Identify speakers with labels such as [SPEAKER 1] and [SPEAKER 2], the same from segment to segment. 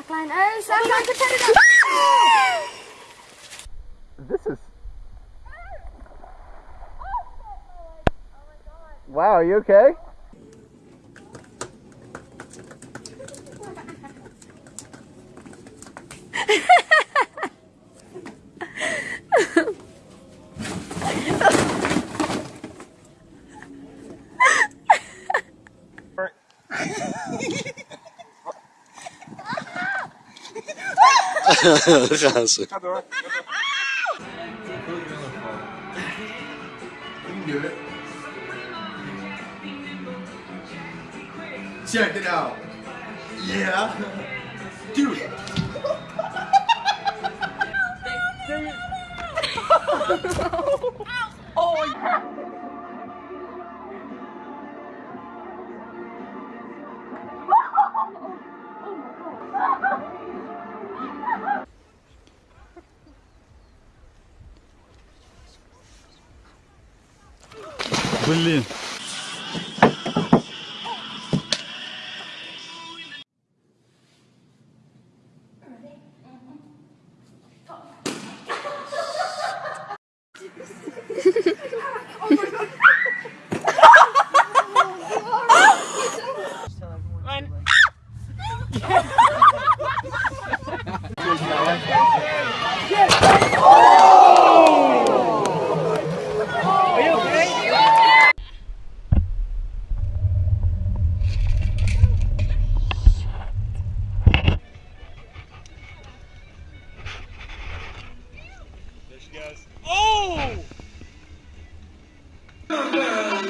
[SPEAKER 1] Slackline. Oh, slackline competitor.
[SPEAKER 2] This is. Wow, are you okay?
[SPEAKER 3] Raso.
[SPEAKER 2] You do it. Check it out. Yeah. Dude.
[SPEAKER 4] Блин.
[SPEAKER 1] I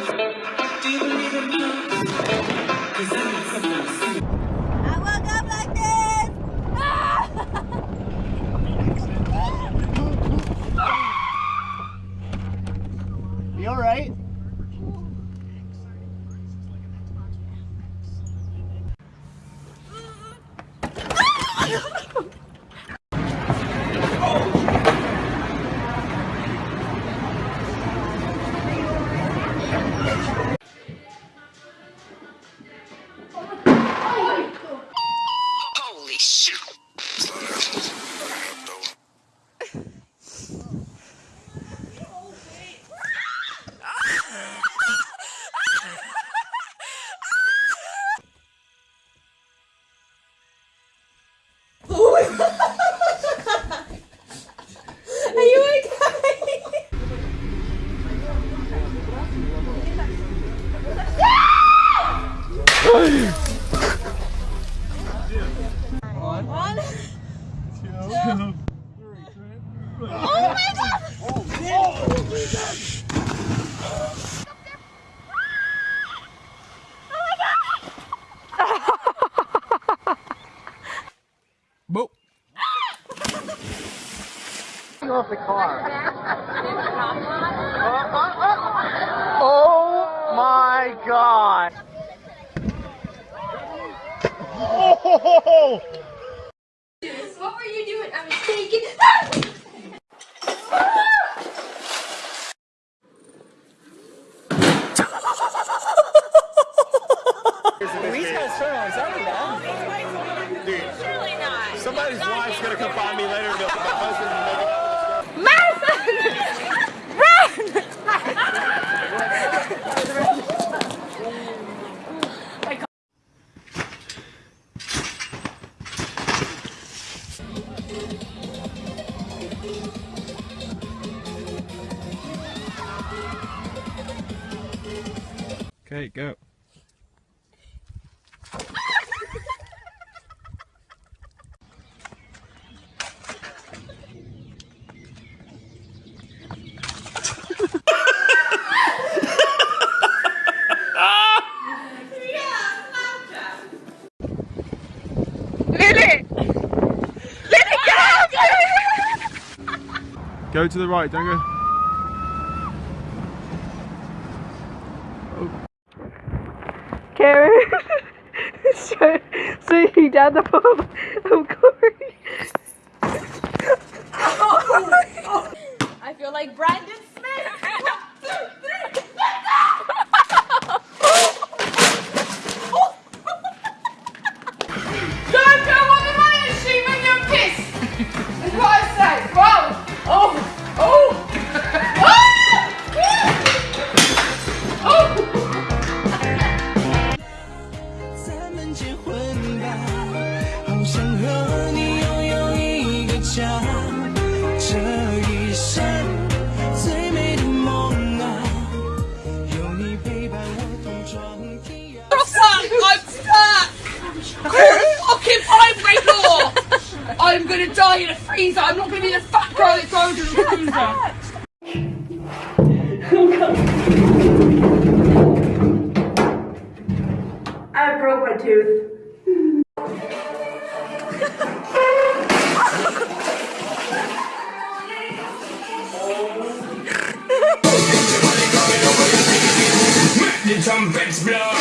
[SPEAKER 4] Boop.
[SPEAKER 2] off the car. Oh my god. Oh!
[SPEAKER 1] What were you doing? I was taking.
[SPEAKER 5] Surely not.
[SPEAKER 2] Somebody's wife's gonna come find me later
[SPEAKER 4] Okay, go. Go to the right, don't go.
[SPEAKER 6] So, so you down the pub of Corey.
[SPEAKER 7] 想和你拥有一个家，这一生最美的梦啊，有你陪伴我同闯天涯。
[SPEAKER 5] I'm stuck! fucking vibrator! I'm gonna die in a freezer. I'm not gonna be the fat girl that goes in a freezer.
[SPEAKER 6] I broke my tooth.
[SPEAKER 7] Trumpets blow.